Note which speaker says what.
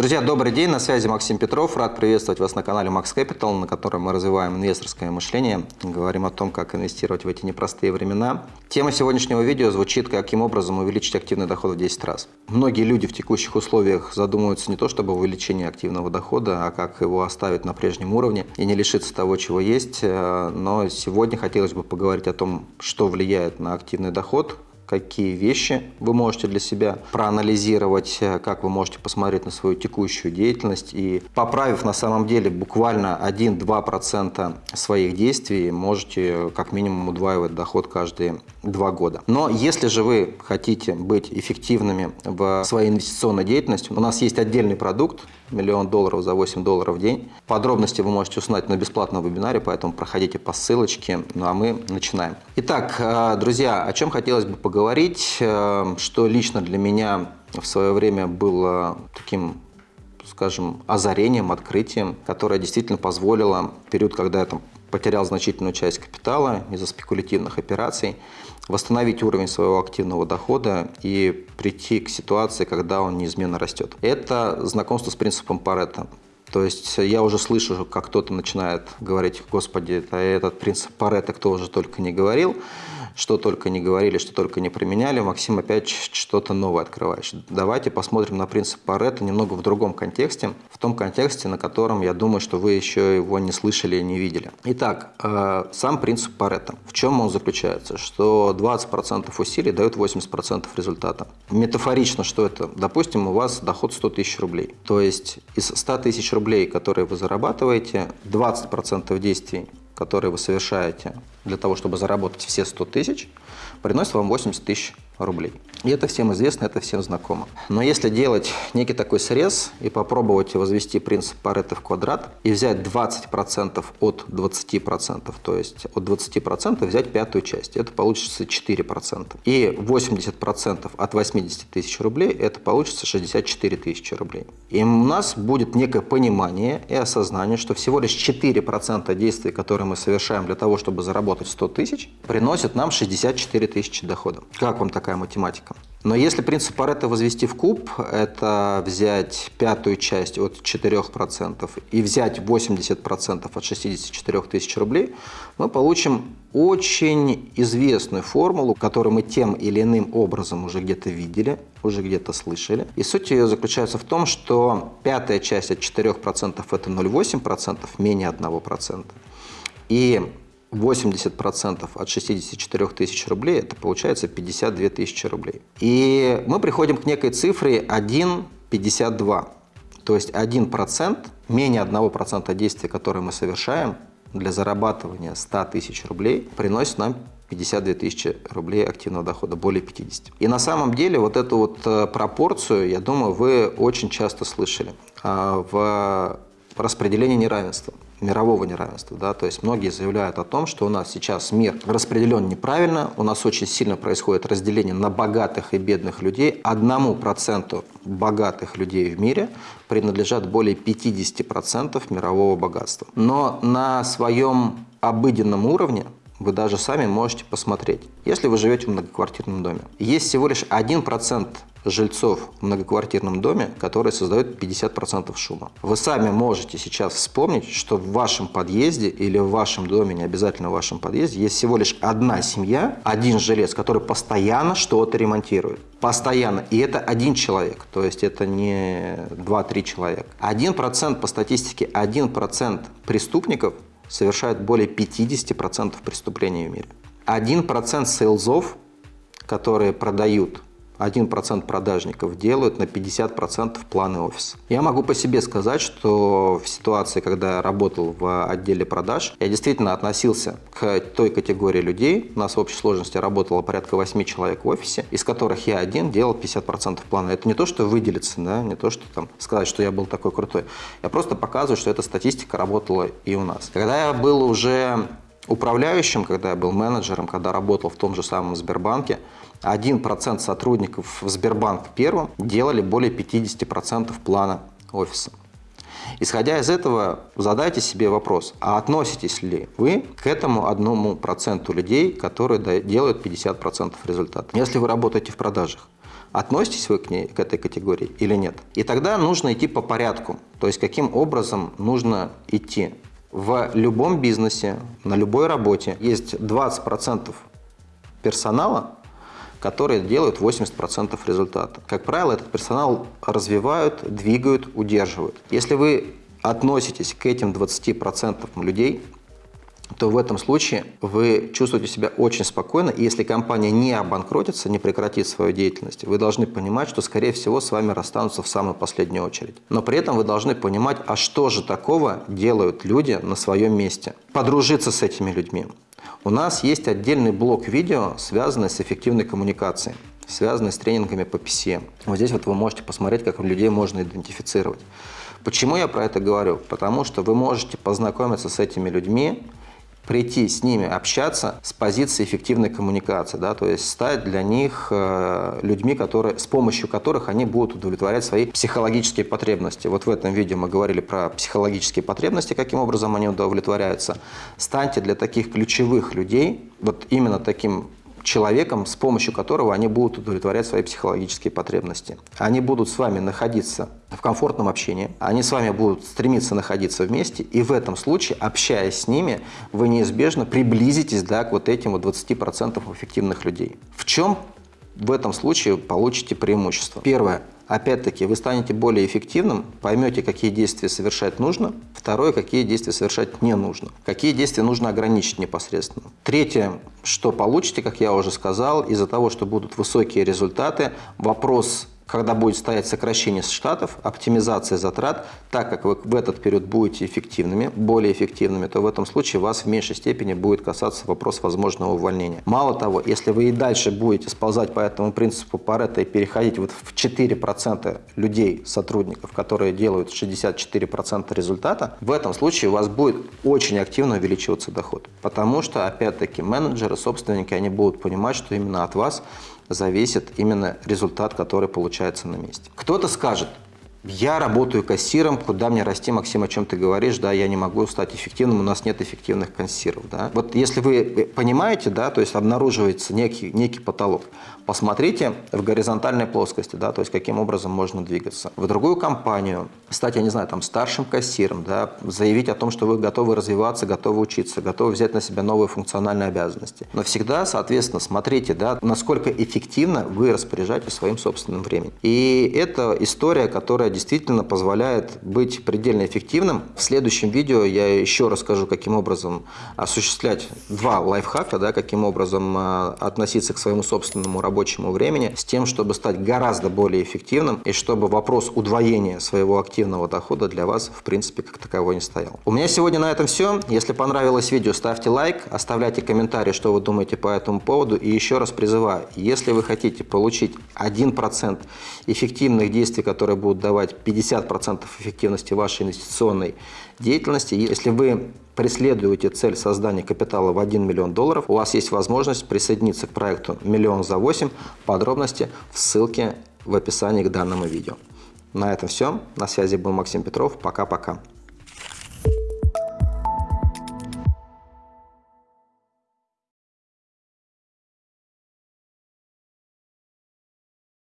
Speaker 1: Друзья, добрый день, на связи Максим Петров. Рад приветствовать вас на канале Max Capital, на котором мы развиваем инвесторское мышление, говорим о том, как инвестировать в эти непростые времена. Тема сегодняшнего видео звучит, каким образом увеличить активный доход в 10 раз. Многие люди в текущих условиях задумываются не то чтобы увеличение активного дохода, а как его оставить на прежнем уровне и не лишиться того, чего есть. Э, но сегодня хотелось бы поговорить о том, что влияет на активный доход, какие вещи вы можете для себя проанализировать, э, как вы можете посмотреть на свою текущую деятельность и поправив на самом деле буквально 1-2% своих действий, можете как минимум удваивать доход каждые два года. Но если же вы хотите быть эффективными в своей инвестиционной деятельности, у нас есть отдельный продукт, миллион долларов за 8 долларов в день. Подробности вы можете узнать на бесплатном вебинаре, поэтому проходите по ссылочке. Ну а мы начинаем. Итак, э, друзья, о чем хотелось бы поговорить, э, что лично для меня в свое время было таким скажем, озарением, открытием, которое действительно позволило в период, когда я там потерял значительную часть капитала из-за спекулятивных операций, восстановить уровень своего активного дохода и прийти к ситуации, когда он неизменно растет. Это знакомство с принципом Паретта. То есть я уже слышу, как кто-то начинает говорить, господи, этот принцип Паретта кто уже только не говорил что только не говорили, что только не применяли, Максим опять что-то новое открываешь. Давайте посмотрим на принцип Паретта немного в другом контексте, в том контексте, на котором я думаю, что вы еще его не слышали и не видели. Итак, э, сам принцип Паретта. В чем он заключается? Что 20% усилий дают 80% результата. Метафорично, что это? Допустим, у вас доход 100 тысяч рублей. То есть из 100 тысяч рублей, которые вы зарабатываете, 20% действий которые вы совершаете для того, чтобы заработать все 100 тысяч, приносит вам 80 тысяч рублей. И это всем известно, это всем знакомо. Но если делать некий такой срез и попробовать возвести принцип Паретта в квадрат и взять 20% от 20%, то есть от 20% взять пятую часть, это получится 4%. И 80% от 80 тысяч рублей, это получится 64 тысячи рублей. И у нас будет некое понимание и осознание, что всего лишь 4% действий, которые мы совершаем для того, чтобы заработать 100 тысяч, приносят нам 64 тысячи дохода. Как вам такая математика? Но если принцип Паретта возвести в куб, это взять пятую часть от 4% и взять 80% от 64 тысяч рублей, мы получим очень известную формулу, которую мы тем или иным образом уже где-то видели, уже где-то слышали. И суть ее заключается в том, что пятая часть от 4% это 0,8%, менее 1%. И 80% от 64 тысяч рублей, это получается 52 тысячи рублей. И мы приходим к некой цифре 1,52. То есть 1%, менее 1% действия, которое мы совершаем для зарабатывания 100 тысяч рублей, приносит нам 52 тысячи рублей активного дохода, более 50. И на самом деле вот эту вот э, пропорцию, я думаю, вы очень часто слышали а, в распределении неравенства мирового неравенства. Да? То есть многие заявляют о том, что у нас сейчас мир распределен неправильно, у нас очень сильно происходит разделение на богатых и бедных людей. Одному проценту богатых людей в мире принадлежат более 50% мирового богатства. Но на своем обыденном уровне вы даже сами можете посмотреть. Если вы живете в многоквартирном доме, есть всего лишь 1% жильцов в многоквартирном доме, которые создают 50% шума. Вы сами можете сейчас вспомнить, что в вашем подъезде или в вашем доме, не обязательно в вашем подъезде, есть всего лишь одна семья, один жилец, который постоянно что-то ремонтирует. Постоянно. И это один человек, то есть это не 2-3 человека. 1% по статистике, 1% преступников совершают более 50% преступлений в мире. 1% сейлзов, которые продают 1% продажников делают на 50% планы офиса. Я могу по себе сказать, что в ситуации, когда я работал в отделе продаж, я действительно относился к той категории людей. У нас в общей сложности работало порядка 8 человек в офисе, из которых я один делал 50% плана. Это не то, что выделиться, да, не то, что там сказать, что я был такой крутой. Я просто показываю, что эта статистика работала и у нас. Когда я был уже управляющим, когда я был менеджером, когда работал в том же самом Сбербанке, 1% сотрудников в Сбербанк первом делали более 50% плана офиса. Исходя из этого, задайте себе вопрос, а относитесь ли вы к этому одному проценту людей, которые делают 50% результата? Если вы работаете в продажах, Относитесь вы к, ней, к этой категории или нет? И тогда нужно идти по порядку. То есть каким образом нужно идти. В любом бизнесе, на любой работе есть 20% персонала, которые делают 80% результата. Как правило, этот персонал развивают, двигают, удерживают. Если вы относитесь к этим 20% людей, то в этом случае вы чувствуете себя очень спокойно, и если компания не обанкротится, не прекратит свою деятельность, вы должны понимать, что, скорее всего, с вами расстанутся в самую последнюю очередь. Но при этом вы должны понимать, а что же такого делают люди на своем месте. Подружиться с этими людьми. У нас есть отдельный блок видео, связанный с эффективной коммуникацией связанный с тренингами по PCM. Вот здесь вот вы можете посмотреть, как людей можно идентифицировать. Почему я про это говорю? Потому что вы можете познакомиться с этими людьми, прийти с ними общаться с позиции эффективной коммуникации, да, то есть стать для них э, людьми, которые, с помощью которых они будут удовлетворять свои психологические потребности. Вот в этом видео мы говорили про психологические потребности, каким образом они удовлетворяются. Станьте для таких ключевых людей, вот именно таким человеком, с помощью которого они будут удовлетворять свои психологические потребности. Они будут с вами находиться в комфортном общении, они с вами будут стремиться находиться вместе, и в этом случае, общаясь с ними, вы неизбежно приблизитесь да, к вот этим вот 20% эффективных людей. В чем в этом случае получите преимущество? Первое Опять-таки, вы станете более эффективным, поймете, какие действия совершать нужно. Второе, какие действия совершать не нужно. Какие действия нужно ограничить непосредственно. Третье, что получите, как я уже сказал, из-за того, что будут высокие результаты, вопрос когда будет стоять сокращение штатов, оптимизация затрат, так как вы в этот период будете эффективными, более эффективными, то в этом случае вас в меньшей степени будет касаться вопрос возможного увольнения. Мало того, если вы и дальше будете сползать по этому принципу Паретта и переходить вот в 4% людей, сотрудников, которые делают 64% результата, в этом случае у вас будет очень активно увеличиваться доход. Потому что, опять-таки, менеджеры, собственники, они будут понимать, что именно от вас зависит именно результат, который получается на месте. Кто-то скажет, я работаю кассиром, куда мне расти, Максим, о чем ты говоришь, да, я не могу стать эффективным, у нас нет эффективных кассиров, да. Вот если вы понимаете, да, то есть обнаруживается некий, некий потолок, посмотрите в горизонтальной плоскости, да, то есть каким образом можно двигаться. В другую компанию, стать, я не знаю, там, старшим кассиром, да, заявить о том, что вы готовы развиваться, готовы учиться, готовы взять на себя новые функциональные обязанности. Но всегда, соответственно, смотрите, да, насколько эффективно вы распоряжаетесь своим собственным временем. И это история, которая действительно позволяет быть предельно эффективным. В следующем видео я еще расскажу, каким образом осуществлять два лайфхака, да, каким образом э, относиться к своему собственному рабочему времени с тем, чтобы стать гораздо более эффективным и чтобы вопрос удвоения своего активного дохода для вас в принципе как таковой не стоял. У меня сегодня на этом все. Если понравилось видео, ставьте лайк, оставляйте комментарии, что вы думаете по этому поводу. И еще раз призываю, если вы хотите получить 1% эффективных действий, которые будут давать давать 50% эффективности вашей инвестиционной деятельности. Если вы преследуете цель создания капитала в 1 миллион долларов, у вас есть возможность присоединиться к проекту «Миллион за 8». Подробности в ссылке в описании к данному видео. На этом все. На связи был Максим Петров. Пока-пока.